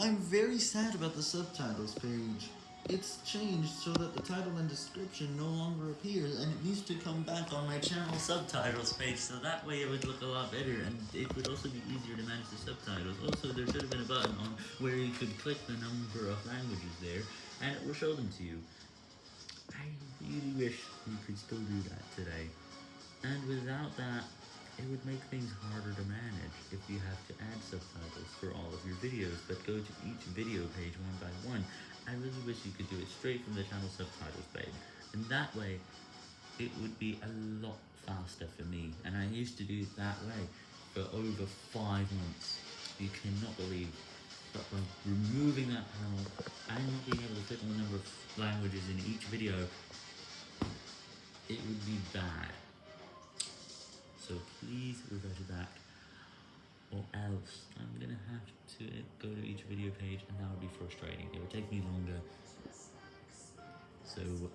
I'm very sad about the subtitles page. It's changed so that the title and description no longer appears, and it needs to come back on my channel subtitles page, so that way it would look a lot better, and it would also be easier to manage the subtitles. Also, there should have been a button on where you could click the number of languages there, and it will show them to you. I really wish you could still do that today. And without that, it would make things harder to manage if you have to add subtitles for all of your videos, but go to each video page one by one. I really wish you could do it straight from the channel subtitles page, and that way, it would be a lot faster for me, and I used to do it that way for over five months. You cannot believe but by removing that panel and not being able to click on the number of languages in each video, it would be bad. So please revert back, or else I'm gonna have to go to each video page and that would be frustrating. It would take me longer. So.